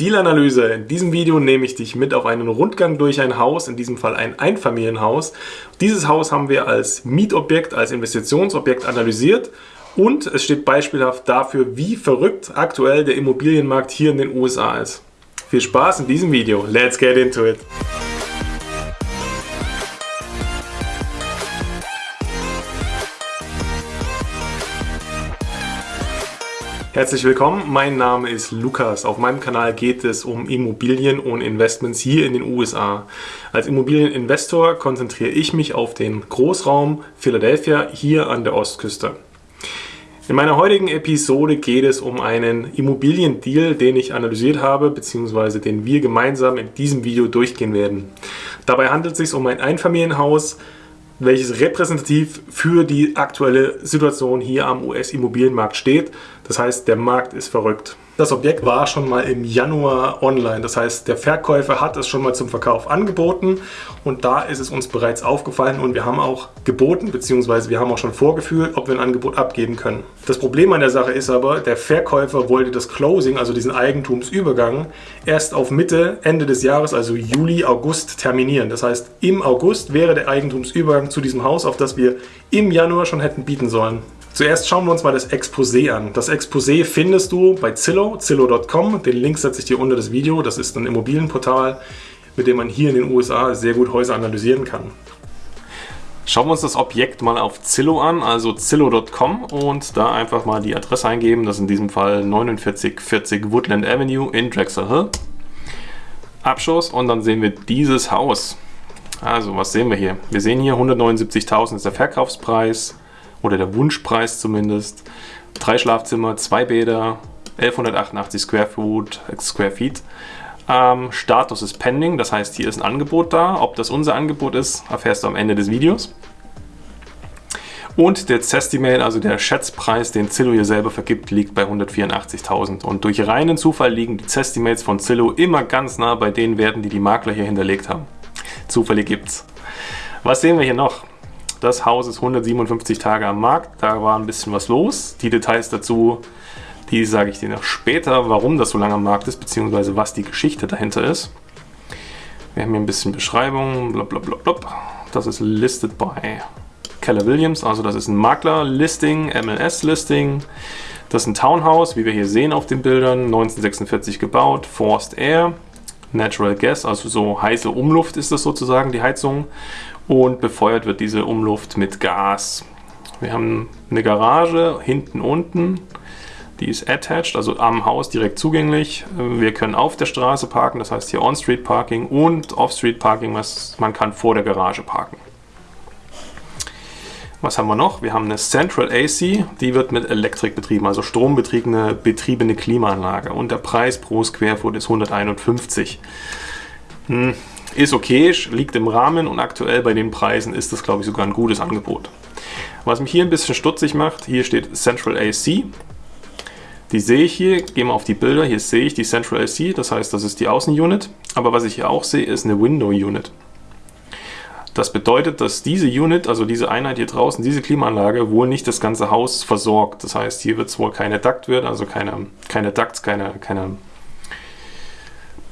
Dealanalyse. In diesem Video nehme ich dich mit auf einen Rundgang durch ein Haus, in diesem Fall ein Einfamilienhaus. Dieses Haus haben wir als Mietobjekt, als Investitionsobjekt analysiert und es steht beispielhaft dafür, wie verrückt aktuell der Immobilienmarkt hier in den USA ist. Viel Spaß in diesem Video. Let's get into it. Herzlich willkommen, mein Name ist Lukas. Auf meinem Kanal geht es um Immobilien und Investments hier in den USA. Als Immobilieninvestor konzentriere ich mich auf den Großraum Philadelphia hier an der Ostküste. In meiner heutigen Episode geht es um einen Immobiliendeal, den ich analysiert habe, beziehungsweise den wir gemeinsam in diesem Video durchgehen werden. Dabei handelt es sich um ein Einfamilienhaus, welches repräsentativ für die aktuelle Situation hier am US-Immobilienmarkt steht. Das heißt, der Markt ist verrückt. Das Objekt war schon mal im Januar online. Das heißt, der Verkäufer hat es schon mal zum Verkauf angeboten und da ist es uns bereits aufgefallen und wir haben auch geboten, beziehungsweise wir haben auch schon vorgefühlt, ob wir ein Angebot abgeben können. Das Problem an der Sache ist aber, der Verkäufer wollte das Closing, also diesen Eigentumsübergang, erst auf Mitte, Ende des Jahres, also Juli, August terminieren. Das heißt, im August wäre der Eigentumsübergang zu diesem Haus, auf das wir im Januar schon hätten bieten sollen. Zuerst schauen wir uns mal das Exposé an. Das Exposé findest du bei Zillow, zillow.com. Den Link setze ich dir unter das Video. Das ist ein Immobilienportal, mit dem man hier in den USA sehr gut Häuser analysieren kann. Schauen wir uns das Objekt mal auf Zillow an, also zillow.com und da einfach mal die Adresse eingeben. Das ist in diesem Fall 4940 Woodland Avenue in Drexel Hill. Abschuss und dann sehen wir dieses Haus. Also, was sehen wir hier? Wir sehen hier 179.000 ist der Verkaufspreis oder der Wunschpreis zumindest. Drei Schlafzimmer, zwei Bäder, 1188 Square Feet. Square Feet. Ähm, Status ist pending, das heißt, hier ist ein Angebot da. Ob das unser Angebot ist, erfährst du am Ende des Videos. Und der Zestimate, also der Schätzpreis, den Zillow hier selber vergibt, liegt bei 184.000. Und durch reinen Zufall liegen die Zestimates von Zillow immer ganz nah bei den Werten, die die Makler hier hinterlegt haben. Zufälle gibt's. Was sehen wir hier noch? Das Haus ist 157 Tage am Markt, da war ein bisschen was los. Die Details dazu, die sage ich dir noch später, warum das so lange am Markt ist, beziehungsweise was die Geschichte dahinter ist. Wir haben hier ein bisschen Beschreibung. Das ist listed by Keller Williams, also das ist ein Makler-Listing, MLS-Listing. Das ist ein Townhouse, wie wir hier sehen auf den Bildern, 1946 gebaut, Forced Air, Natural Gas, also so heiße Umluft ist das sozusagen, die Heizung und befeuert wird diese Umluft mit Gas. Wir haben eine Garage hinten unten, die ist attached, also am Haus direkt zugänglich. Wir können auf der Straße parken, das heißt hier On-Street Parking und Off-Street Parking, was man kann vor der Garage parken. Was haben wir noch? Wir haben eine Central AC, die wird mit Elektrik betrieben, also strombetriebene betriebene Klimaanlage und der Preis pro Square Foot ist 151. Hm, ist okay, liegt im Rahmen und aktuell bei den Preisen ist das, glaube ich, sogar ein gutes Angebot. Was mich hier ein bisschen stutzig macht, hier steht Central AC. Die sehe ich hier, gehen wir auf die Bilder, hier sehe ich die Central AC, das heißt, das ist die Außenunit. Aber was ich hier auch sehe, ist eine Window Unit. Das bedeutet, dass diese Unit, also diese Einheit hier draußen, diese Klimaanlage, wohl nicht das ganze Haus versorgt. Das heißt, hier wird es wohl keine Ductwert, also keine, keine Ducts, keine, keine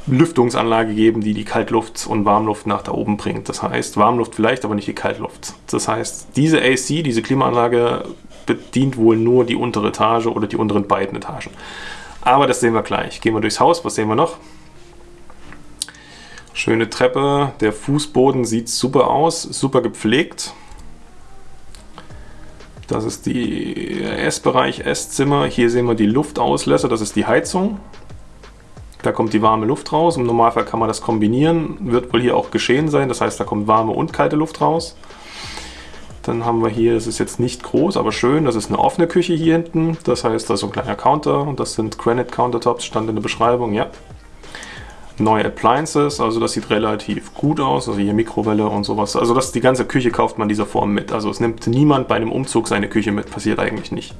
Lüftungsanlage geben, die die Kaltluft und Warmluft nach da oben bringt. Das heißt, Warmluft vielleicht, aber nicht die Kaltluft. Das heißt, diese AC, diese Klimaanlage bedient wohl nur die untere Etage oder die unteren beiden Etagen. Aber das sehen wir gleich. Gehen wir durchs Haus, was sehen wir noch? Schöne Treppe, der Fußboden sieht super aus, super gepflegt. Das ist die Essbereich, Esszimmer. Hier sehen wir die Luftauslässer, das ist die Heizung. Da kommt die warme Luft raus. Im Normalfall kann man das kombinieren. Wird wohl hier auch geschehen sein. Das heißt, da kommt warme und kalte Luft raus. Dann haben wir hier, es ist jetzt nicht groß, aber schön, das ist eine offene Küche hier hinten. Das heißt, da ist so ein kleiner Counter und das sind Granite Countertops, stand in der Beschreibung, ja. Neue Appliances, also das sieht relativ gut aus, also hier Mikrowelle und sowas. Also das, die ganze Küche kauft man dieser Form mit. Also es nimmt niemand bei einem Umzug seine Küche mit, passiert eigentlich nicht.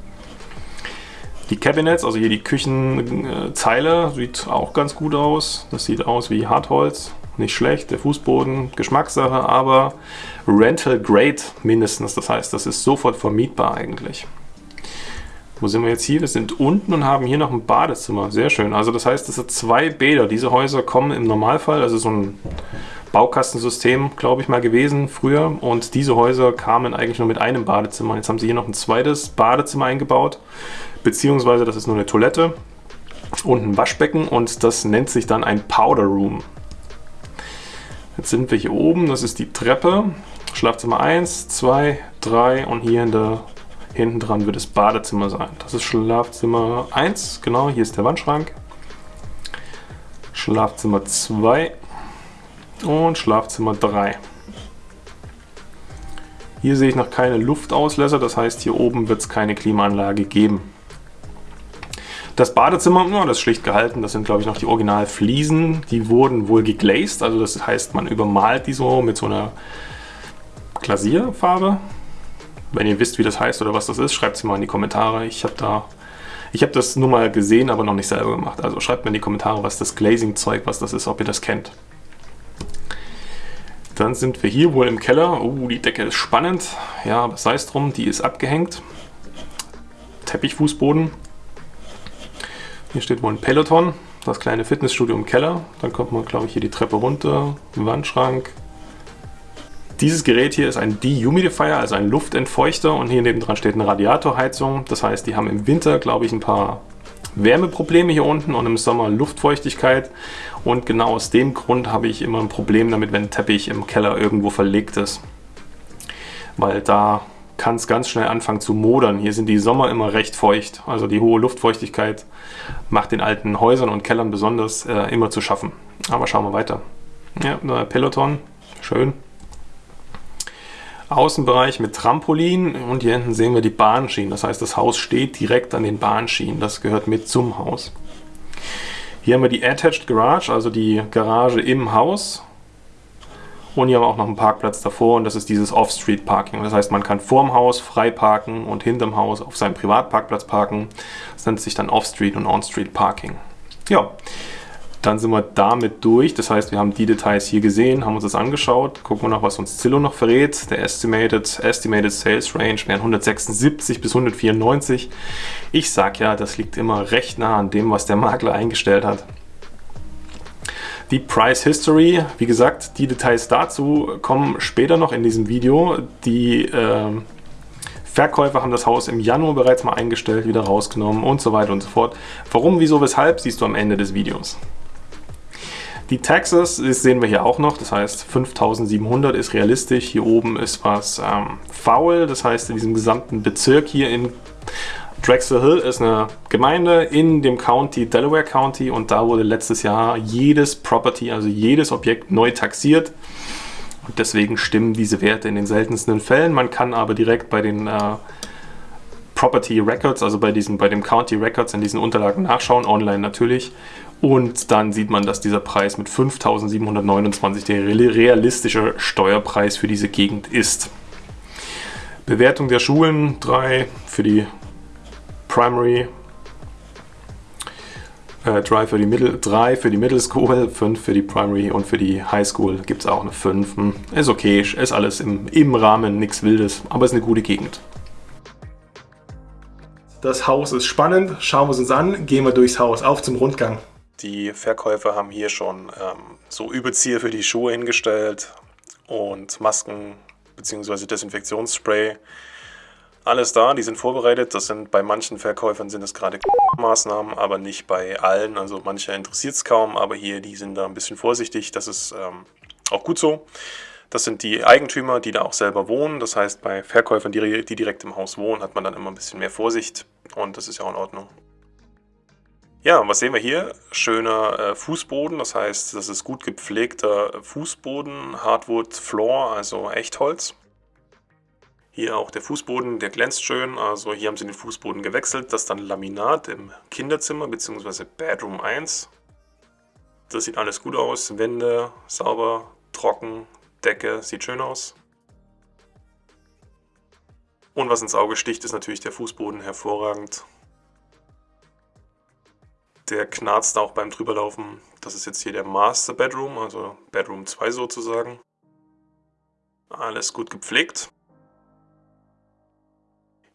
Die Cabinets, also hier die Küchenzeile, sieht auch ganz gut aus. Das sieht aus wie Hartholz, nicht schlecht. Der Fußboden, Geschmackssache, aber Rental Grade mindestens. Das heißt, das ist sofort vermietbar eigentlich. Wo sind wir jetzt hier? Wir sind unten und haben hier noch ein Badezimmer. Sehr schön. Also das heißt, es sind zwei Bäder. Diese Häuser kommen im Normalfall, also so ein Baukastensystem, glaube ich mal gewesen früher. Und diese Häuser kamen eigentlich nur mit einem Badezimmer. Jetzt haben sie hier noch ein zweites Badezimmer eingebaut. Beziehungsweise das ist nur eine Toilette und ein Waschbecken und das nennt sich dann ein Powder Room. Jetzt sind wir hier oben, das ist die Treppe. Schlafzimmer 1, 2, 3 und hier der, hinten dran wird das Badezimmer sein. Das ist Schlafzimmer 1, genau, hier ist der Wandschrank. Schlafzimmer 2 und Schlafzimmer 3. Hier sehe ich noch keine Luftauslässer, das heißt hier oben wird es keine Klimaanlage geben. Das Badezimmer, ja, das ist schlicht gehalten, das sind glaube ich noch die Originalfliesen, die wurden wohl geglazed, also das heißt man übermalt die so mit so einer Glasierfarbe. Wenn ihr wisst, wie das heißt oder was das ist, schreibt es mal in die Kommentare. Ich habe da, ich habe das nur mal gesehen, aber noch nicht selber gemacht. Also schreibt mir in die Kommentare, was das Glazing-Zeug, was das ist, ob ihr das kennt. Dann sind wir hier wohl im Keller. Oh, die Decke ist spannend. Ja, sei es drum, die ist abgehängt. Teppichfußboden. Hier steht wohl ein Peloton, das kleine Fitnessstudio im Keller. Dann kommt man, glaube ich, hier die Treppe runter, Wandschrank. Dieses Gerät hier ist ein Dehumidifier, also ein Luftentfeuchter und hier nebendran steht eine Radiatorheizung. Das heißt, die haben im Winter, glaube ich, ein paar Wärmeprobleme hier unten und im Sommer Luftfeuchtigkeit. Und genau aus dem Grund habe ich immer ein Problem damit, wenn ein Teppich im Keller irgendwo verlegt ist. Weil da kann es ganz schnell anfangen zu modern. Hier sind die Sommer immer recht feucht. Also die hohe Luftfeuchtigkeit macht den alten Häusern und Kellern besonders äh, immer zu schaffen. Aber schauen wir weiter. Ja, Peloton, schön. Außenbereich mit Trampolin und hier hinten sehen wir die Bahnschienen. Das heißt, das Haus steht direkt an den Bahnschienen. Das gehört mit zum Haus. Hier haben wir die Attached Garage, also die Garage im Haus. Und hier haben wir auch noch einen Parkplatz davor und das ist dieses Off-Street-Parking. Das heißt, man kann vorm Haus frei parken und hinterm Haus auf seinem Privatparkplatz parken. Das nennt sich dann Off-Street und On-Street-Parking. Ja, dann sind wir damit durch. Das heißt, wir haben die Details hier gesehen, haben uns das angeschaut. Gucken wir noch, was uns Zillow noch verrät. Der Estimated, Estimated Sales Range wären 176 bis 194. Ich sag ja, das liegt immer recht nah an dem, was der Makler eingestellt hat. Die Price History, wie gesagt, die Details dazu kommen später noch in diesem Video. Die äh, Verkäufer haben das Haus im Januar bereits mal eingestellt, wieder rausgenommen und so weiter und so fort. Warum, wieso, weshalb, siehst du am Ende des Videos. Die Taxes sehen wir hier auch noch, das heißt 5700 ist realistisch. Hier oben ist was ähm, faul, das heißt in diesem gesamten Bezirk hier in Drexel Hill ist eine Gemeinde in dem County, Delaware County und da wurde letztes Jahr jedes Property, also jedes Objekt neu taxiert. Und deswegen stimmen diese Werte in den seltensten Fällen. Man kann aber direkt bei den äh, Property Records, also bei, diesen, bei dem County Records in diesen Unterlagen nachschauen, online natürlich. Und dann sieht man, dass dieser Preis mit 5.729 der realistische Steuerpreis für diese Gegend ist. Bewertung der Schulen 3 für die Primary, äh, 3 für die Middle, 3 für die Middle School, 5 für die Primary und für die High School gibt es auch eine 5. Hm, ist okay, ist alles im, im Rahmen, nichts Wildes, aber ist eine gute Gegend. Das Haus ist spannend, schauen wir es uns an, gehen wir durchs Haus, auf zum Rundgang. Die Verkäufer haben hier schon ähm, so Überzieher für die Schuhe hingestellt und Masken bzw. Desinfektionsspray alles da, die sind vorbereitet. Das sind bei manchen Verkäufern sind es gerade Maßnahmen, aber nicht bei allen. Also manche interessiert es kaum, aber hier, die sind da ein bisschen vorsichtig. Das ist ähm, auch gut so. Das sind die Eigentümer, die da auch selber wohnen. Das heißt, bei Verkäufern, die, die direkt im Haus wohnen, hat man dann immer ein bisschen mehr Vorsicht und das ist ja auch in Ordnung. Ja, was sehen wir hier? Schöner äh, Fußboden, das heißt, das ist gut gepflegter Fußboden, Hardwood Floor, also Echtholz. Hier auch der Fußboden, der glänzt schön. Also hier haben sie den Fußboden gewechselt. Das ist dann Laminat im Kinderzimmer bzw. Bedroom 1. Das sieht alles gut aus. Wände sauber, trocken, Decke sieht schön aus. Und was ins Auge sticht, ist natürlich der Fußboden hervorragend. Der knarzt auch beim drüberlaufen. Das ist jetzt hier der Master Bedroom, also Bedroom 2 sozusagen. Alles gut gepflegt.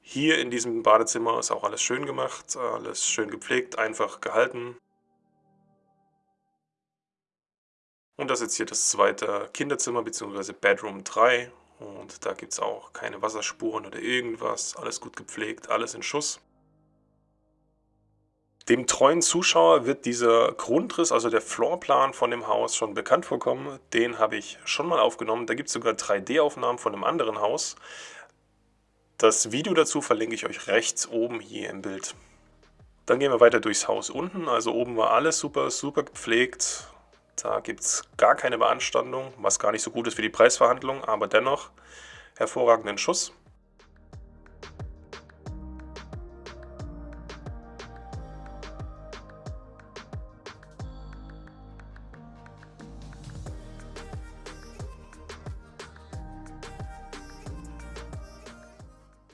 Hier in diesem Badezimmer ist auch alles schön gemacht, alles schön gepflegt, einfach gehalten. Und das ist jetzt hier das zweite Kinderzimmer bzw. Bedroom 3. Und da gibt es auch keine Wasserspuren oder irgendwas. Alles gut gepflegt, alles in Schuss. Dem treuen Zuschauer wird dieser Grundriss, also der Floorplan von dem Haus, schon bekannt vorkommen. Den habe ich schon mal aufgenommen. Da gibt es sogar 3D-Aufnahmen von einem anderen Haus. Das Video dazu verlinke ich euch rechts oben hier im Bild. Dann gehen wir weiter durchs Haus unten. Also oben war alles super, super gepflegt. Da gibt es gar keine Beanstandung, was gar nicht so gut ist für die Preisverhandlung, aber dennoch hervorragenden Schuss.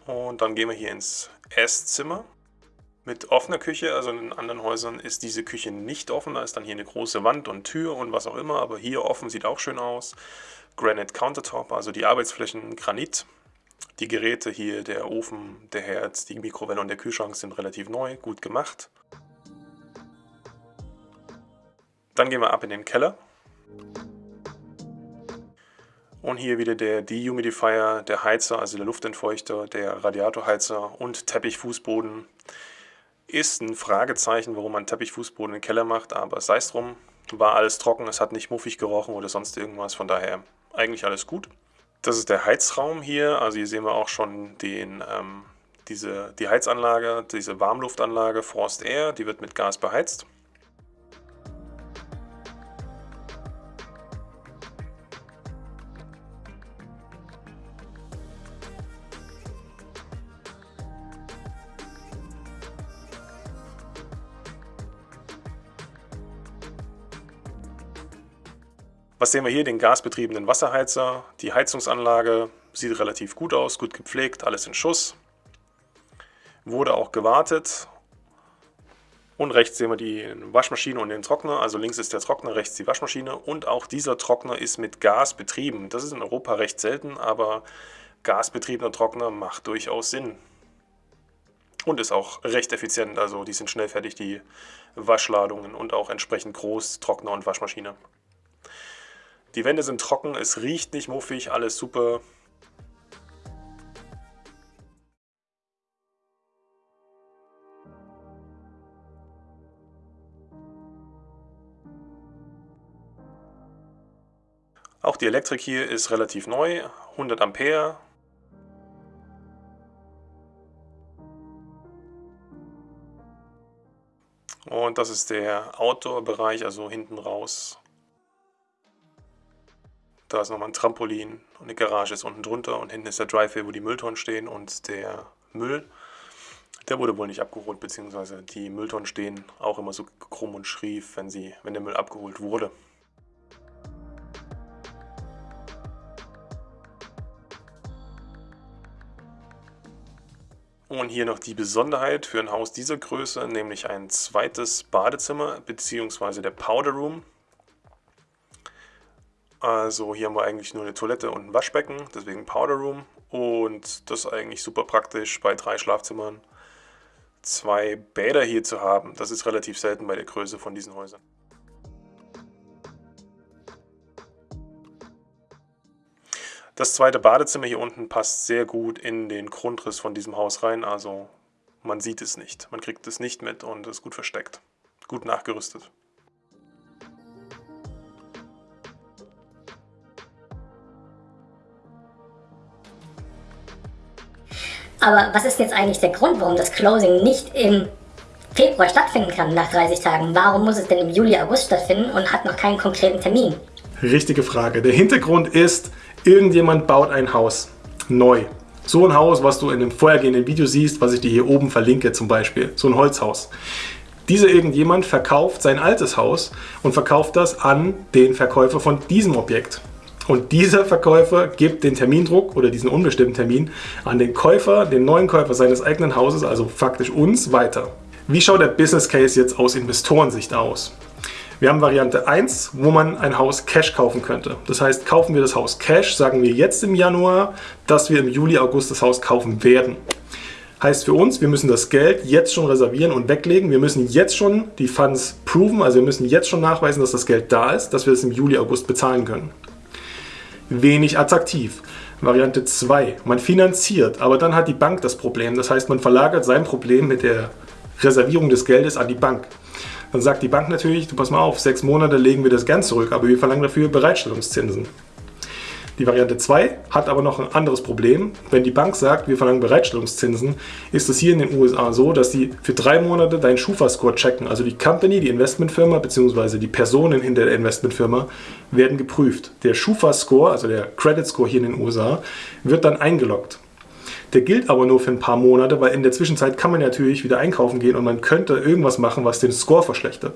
Und dann gehen wir hier ins Esszimmer mit offener Küche. Also in anderen Häusern ist diese Küche nicht offen. Da ist dann hier eine große Wand und Tür und was auch immer. Aber hier offen sieht auch schön aus. Granite Countertop, also die Arbeitsflächen Granit. Die Geräte hier, der Ofen, der Herd, die Mikrowelle und der Kühlschrank sind relativ neu, gut gemacht. Dann gehen wir ab in den Keller. Und hier wieder der Dehumidifier, der Heizer, also der Luftentfeuchter, der Radiatorheizer und Teppichfußboden. Ist ein Fragezeichen, warum man Teppichfußboden im Keller macht, aber sei es drum, war alles trocken, es hat nicht muffig gerochen oder sonst irgendwas, von daher eigentlich alles gut. Das ist der Heizraum hier, also hier sehen wir auch schon den, ähm, diese, die Heizanlage, diese Warmluftanlage Frost Air, die wird mit Gas beheizt. Sehen wir hier? Den gasbetriebenen Wasserheizer. Die Heizungsanlage sieht relativ gut aus, gut gepflegt, alles in Schuss. Wurde auch gewartet. Und rechts sehen wir die Waschmaschine und den Trockner. Also links ist der Trockner, rechts die Waschmaschine. Und auch dieser Trockner ist mit Gas betrieben. Das ist in Europa recht selten, aber gasbetriebener Trockner macht durchaus Sinn. Und ist auch recht effizient, also die sind schnell fertig, die Waschladungen und auch entsprechend groß, Trockner und Waschmaschine. Die Wände sind trocken, es riecht nicht muffig, alles super. Auch die Elektrik hier ist relativ neu, 100 Ampere. Und das ist der Outdoor-Bereich, also hinten raus da ist nochmal ein Trampolin und eine Garage ist unten drunter und hinten ist der Driveway, wo die Mülltonnen stehen und der Müll, der wurde wohl nicht abgeholt, beziehungsweise die Mülltonnen stehen auch immer so krumm und schrief, wenn, sie, wenn der Müll abgeholt wurde. Und hier noch die Besonderheit für ein Haus dieser Größe, nämlich ein zweites Badezimmer bzw. der Powder Room. Also hier haben wir eigentlich nur eine Toilette und ein Waschbecken, deswegen Powder Room. Und das ist eigentlich super praktisch bei drei Schlafzimmern. Zwei Bäder hier zu haben, das ist relativ selten bei der Größe von diesen Häusern. Das zweite Badezimmer hier unten passt sehr gut in den Grundriss von diesem Haus rein, also man sieht es nicht, man kriegt es nicht mit und ist gut versteckt, gut nachgerüstet. Aber was ist jetzt eigentlich der Grund, warum das Closing nicht im Februar stattfinden kann nach 30 Tagen? Warum muss es denn im Juli, August stattfinden und hat noch keinen konkreten Termin? Richtige Frage. Der Hintergrund ist, irgendjemand baut ein Haus neu. So ein Haus, was du in dem vorhergehenden Video siehst, was ich dir hier oben verlinke zum Beispiel. So ein Holzhaus. Dieser irgendjemand verkauft sein altes Haus und verkauft das an den Verkäufer von diesem Objekt. Und dieser Verkäufer gibt den Termindruck oder diesen unbestimmten Termin an den Käufer, den neuen Käufer seines eigenen Hauses, also faktisch uns, weiter. Wie schaut der Business Case jetzt aus Investorensicht aus? Wir haben Variante 1, wo man ein Haus Cash kaufen könnte. Das heißt, kaufen wir das Haus Cash, sagen wir jetzt im Januar, dass wir im Juli, August das Haus kaufen werden. Heißt für uns, wir müssen das Geld jetzt schon reservieren und weglegen. Wir müssen jetzt schon die Funds proven, also wir müssen jetzt schon nachweisen, dass das Geld da ist, dass wir es im Juli, August bezahlen können. Wenig attraktiv. Variante 2. Man finanziert, aber dann hat die Bank das Problem. Das heißt, man verlagert sein Problem mit der Reservierung des Geldes an die Bank. Dann sagt die Bank natürlich, du pass mal auf, sechs Monate legen wir das gern zurück, aber wir verlangen dafür Bereitstellungszinsen. Die Variante 2 hat aber noch ein anderes Problem. Wenn die Bank sagt, wir verlangen Bereitstellungszinsen, ist es hier in den USA so, dass die für drei Monate deinen Schufa-Score checken. Also die Company, die Investmentfirma bzw. die Personen hinter der Investmentfirma werden geprüft. Der Schufa-Score, also der Credit Score hier in den USA, wird dann eingeloggt. Der gilt aber nur für ein paar Monate, weil in der Zwischenzeit kann man natürlich wieder einkaufen gehen und man könnte irgendwas machen, was den Score verschlechtert.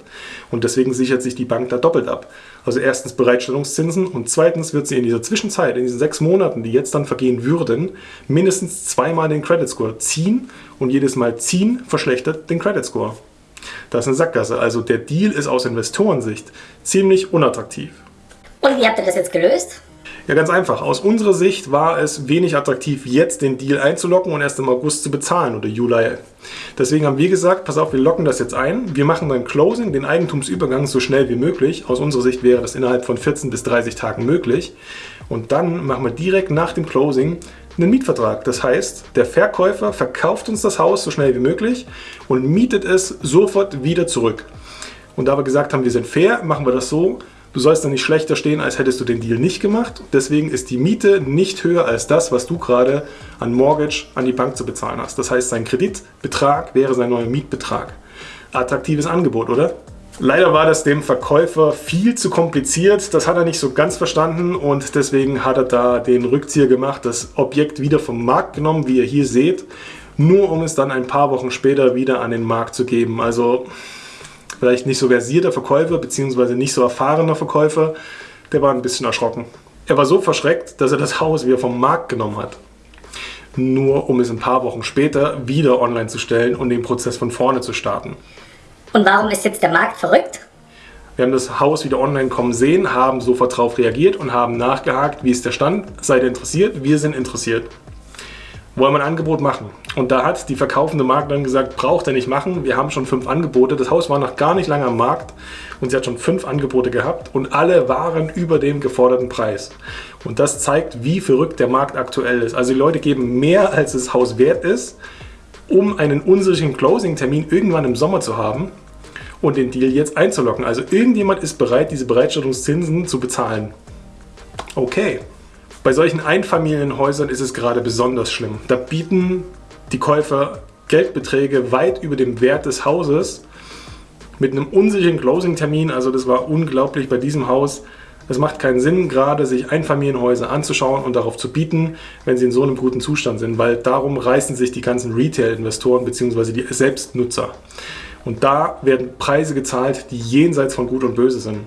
Und deswegen sichert sich die Bank da doppelt ab. Also erstens Bereitstellungszinsen und zweitens wird sie in dieser Zwischenzeit, in diesen sechs Monaten, die jetzt dann vergehen würden, mindestens zweimal den Credit Score ziehen und jedes Mal ziehen verschlechtert den Credit Score. Das ist eine Sackgasse. Also der Deal ist aus Investorensicht ziemlich unattraktiv. Und wie habt ihr das jetzt gelöst? Ja, ganz einfach. Aus unserer Sicht war es wenig attraktiv, jetzt den Deal einzulocken und erst im August zu bezahlen oder Juli. Deswegen haben wir gesagt, pass auf, wir locken das jetzt ein. Wir machen beim Closing den Eigentumsübergang so schnell wie möglich. Aus unserer Sicht wäre das innerhalb von 14 bis 30 Tagen möglich. Und dann machen wir direkt nach dem Closing einen Mietvertrag. Das heißt, der Verkäufer verkauft uns das Haus so schnell wie möglich und mietet es sofort wieder zurück. Und da wir gesagt haben, wir sind fair, machen wir das so, Du sollst dann nicht schlechter stehen, als hättest du den Deal nicht gemacht. Deswegen ist die Miete nicht höher als das, was du gerade an Mortgage an die Bank zu bezahlen hast. Das heißt, sein Kreditbetrag wäre sein neuer Mietbetrag. Attraktives Angebot, oder? Leider war das dem Verkäufer viel zu kompliziert. Das hat er nicht so ganz verstanden und deswegen hat er da den Rückzieher gemacht, das Objekt wieder vom Markt genommen, wie ihr hier seht, nur um es dann ein paar Wochen später wieder an den Markt zu geben. Also vielleicht nicht so versierter Verkäufer beziehungsweise nicht so erfahrener Verkäufer, der war ein bisschen erschrocken. Er war so verschreckt, dass er das Haus wieder vom Markt genommen hat. Nur um es ein paar Wochen später wieder online zu stellen und den Prozess von vorne zu starten. Und warum ist jetzt der Markt verrückt? Wir haben das Haus wieder online kommen sehen, haben sofort darauf reagiert und haben nachgehakt, wie ist der Stand. Seid ihr interessiert? Wir sind interessiert wollen wir ein Angebot machen. Und da hat die verkaufende Maklerin gesagt, braucht er nicht machen, wir haben schon fünf Angebote. Das Haus war noch gar nicht lange am Markt und sie hat schon fünf Angebote gehabt und alle waren über dem geforderten Preis. Und das zeigt, wie verrückt der Markt aktuell ist. Also die Leute geben mehr, als das Haus wert ist, um einen unsicheren Closing-Termin irgendwann im Sommer zu haben und den Deal jetzt einzulocken. Also irgendjemand ist bereit, diese Bereitstellungszinsen zu bezahlen. Okay. Bei solchen Einfamilienhäusern ist es gerade besonders schlimm. Da bieten die Käufer Geldbeträge weit über dem Wert des Hauses mit einem unsicheren Closing-Termin. Also das war unglaublich bei diesem Haus. Es macht keinen Sinn, gerade sich Einfamilienhäuser anzuschauen und darauf zu bieten, wenn sie in so einem guten Zustand sind, weil darum reißen sich die ganzen Retail-Investoren bzw. die Selbstnutzer. Und da werden Preise gezahlt, die jenseits von Gut und Böse sind.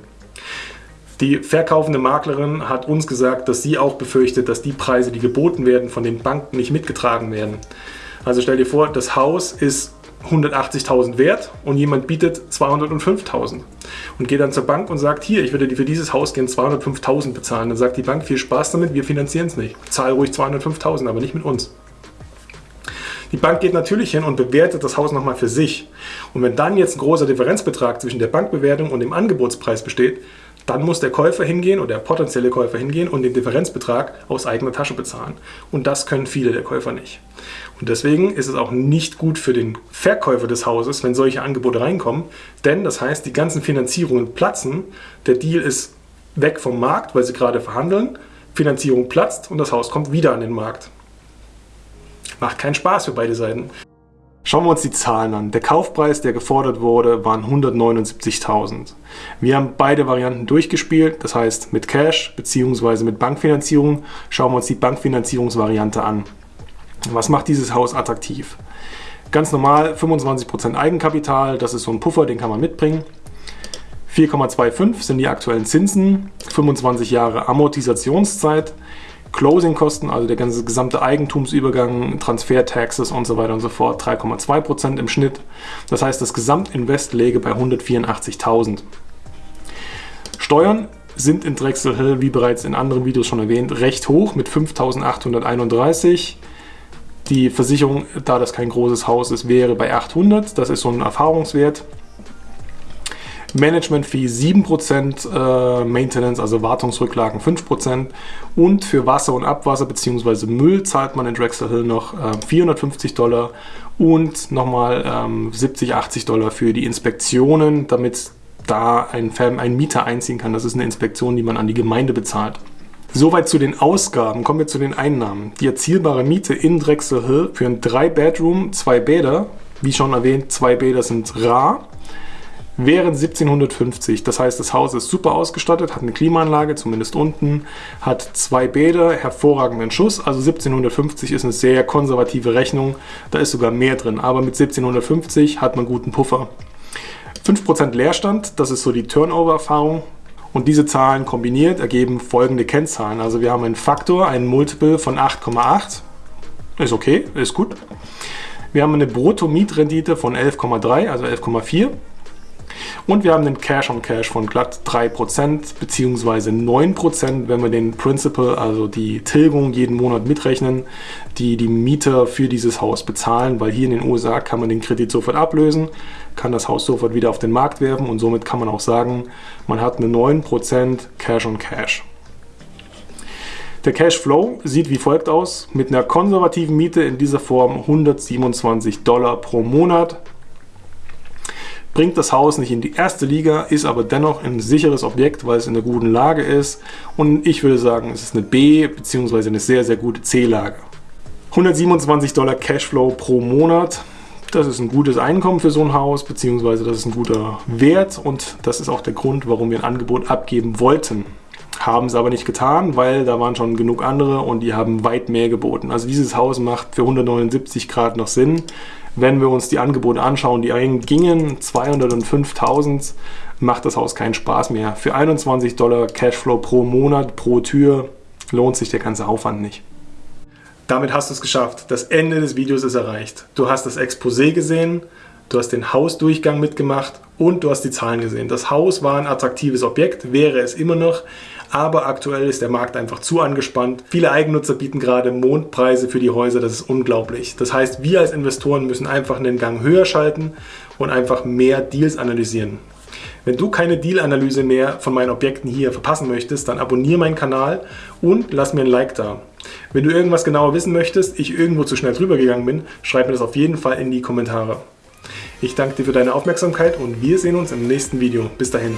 Die verkaufende Maklerin hat uns gesagt, dass sie auch befürchtet, dass die Preise, die geboten werden, von den Banken nicht mitgetragen werden. Also stell dir vor, das Haus ist 180.000 wert und jemand bietet 205.000 und geht dann zur Bank und sagt, hier, ich würde für dieses Haus gerne 205.000 bezahlen. Dann sagt die Bank, viel Spaß damit, wir finanzieren es nicht. Zahl ruhig 205.000, aber nicht mit uns. Die Bank geht natürlich hin und bewertet das Haus nochmal für sich. Und wenn dann jetzt ein großer Differenzbetrag zwischen der Bankbewertung und dem Angebotspreis besteht, dann muss der Käufer hingehen oder der potenzielle Käufer hingehen und den Differenzbetrag aus eigener Tasche bezahlen. Und das können viele der Käufer nicht. Und deswegen ist es auch nicht gut für den Verkäufer des Hauses, wenn solche Angebote reinkommen, denn das heißt, die ganzen Finanzierungen platzen, der Deal ist weg vom Markt, weil sie gerade verhandeln, Finanzierung platzt und das Haus kommt wieder an den Markt. Macht keinen Spaß für beide Seiten. Schauen wir uns die Zahlen an. Der Kaufpreis, der gefordert wurde, waren 179.000. Wir haben beide Varianten durchgespielt, das heißt mit Cash bzw. mit Bankfinanzierung. Schauen wir uns die Bankfinanzierungsvariante an. Was macht dieses Haus attraktiv? Ganz normal 25% Eigenkapital, das ist so ein Puffer, den kann man mitbringen. 4,25 sind die aktuellen Zinsen, 25 Jahre Amortisationszeit. Closing-Kosten, also der ganze gesamte Eigentumsübergang, Transfer-Taxes und so weiter und so fort, 3,2% im Schnitt. Das heißt, das Gesamtinvest läge bei 184.000. Steuern sind in Drexel Hill, wie bereits in anderen Videos schon erwähnt, recht hoch mit 5.831. Die Versicherung, da das kein großes Haus ist, wäre bei 800. Das ist so ein Erfahrungswert. Management Fee 7%, äh, Maintenance, also Wartungsrücklagen 5% und für Wasser und Abwasser bzw. Müll zahlt man in Drexel Hill noch äh, 450 Dollar und nochmal ähm, 70, 80 Dollar für die Inspektionen, damit da ein, ein Mieter einziehen kann. Das ist eine Inspektion, die man an die Gemeinde bezahlt. Soweit zu den Ausgaben. Kommen wir zu den Einnahmen. Die erzielbare Miete in Drexel Hill für ein 3-Bedroom, zwei Bäder, wie schon erwähnt, zwei Bäder sind rar, wären 1750. Das heißt, das Haus ist super ausgestattet, hat eine Klimaanlage, zumindest unten, hat zwei Bäder, hervorragenden Schuss. Also 1750 ist eine sehr konservative Rechnung. Da ist sogar mehr drin. Aber mit 1750 hat man guten Puffer. 5% Leerstand, das ist so die Turnover-Erfahrung. Und diese Zahlen kombiniert ergeben folgende Kennzahlen. Also wir haben einen Faktor, einen Multiple von 8,8. Ist okay, ist gut. Wir haben eine Brutto-Mietrendite von 11,3, also 11,4. Und wir haben den Cash on Cash von glatt 3% bzw. 9%, wenn wir den Principal, also die Tilgung jeden Monat mitrechnen, die die Mieter für dieses Haus bezahlen, weil hier in den USA kann man den Kredit sofort ablösen, kann das Haus sofort wieder auf den Markt werfen und somit kann man auch sagen, man hat eine 9% Cash on Cash. Der Cashflow sieht wie folgt aus. Mit einer konservativen Miete in dieser Form 127 Dollar pro Monat bringt das Haus nicht in die erste Liga, ist aber dennoch ein sicheres Objekt, weil es in einer guten Lage ist. Und ich würde sagen, es ist eine B- bzw. eine sehr, sehr gute C-Lage. 127 Dollar Cashflow pro Monat. Das ist ein gutes Einkommen für so ein Haus, beziehungsweise das ist ein guter Wert und das ist auch der Grund, warum wir ein Angebot abgeben wollten. Haben es aber nicht getan, weil da waren schon genug andere und die haben weit mehr geboten. Also dieses Haus macht für 179 Grad noch Sinn. Wenn wir uns die Angebote anschauen, die gingen 200 und 5000, macht das Haus keinen Spaß mehr. Für 21 Dollar Cashflow pro Monat, pro Tür lohnt sich der ganze Aufwand nicht. Damit hast du es geschafft. Das Ende des Videos ist erreicht. Du hast das Exposé gesehen, du hast den Hausdurchgang mitgemacht und du hast die Zahlen gesehen. Das Haus war ein attraktives Objekt, wäre es immer noch, aber aktuell ist der Markt einfach zu angespannt. Viele Eigennutzer bieten gerade Mondpreise für die Häuser, das ist unglaublich. Das heißt, wir als Investoren müssen einfach einen Gang höher schalten und einfach mehr Deals analysieren. Wenn du keine Deal-Analyse mehr von meinen Objekten hier verpassen möchtest, dann abonniere meinen Kanal und lass mir ein Like da. Wenn du irgendwas genauer wissen möchtest, ich irgendwo zu schnell drüber gegangen bin, schreib mir das auf jeden Fall in die Kommentare. Ich danke dir für deine Aufmerksamkeit und wir sehen uns im nächsten Video. Bis dahin.